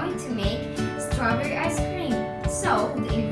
going to make strawberry ice cream. So the